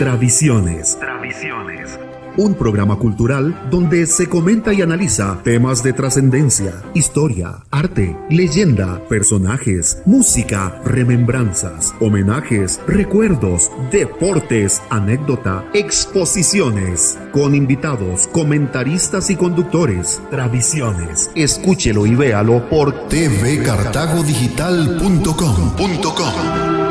Tradiciones. Un programa cultural donde se comenta y analiza temas de trascendencia, historia, arte, leyenda, personajes, música, remembranzas, homenajes, recuerdos, deportes, anécdota, exposiciones, con invitados, comentaristas y conductores. Tradiciones. Escúchelo y véalo por tvcartagodigital.com.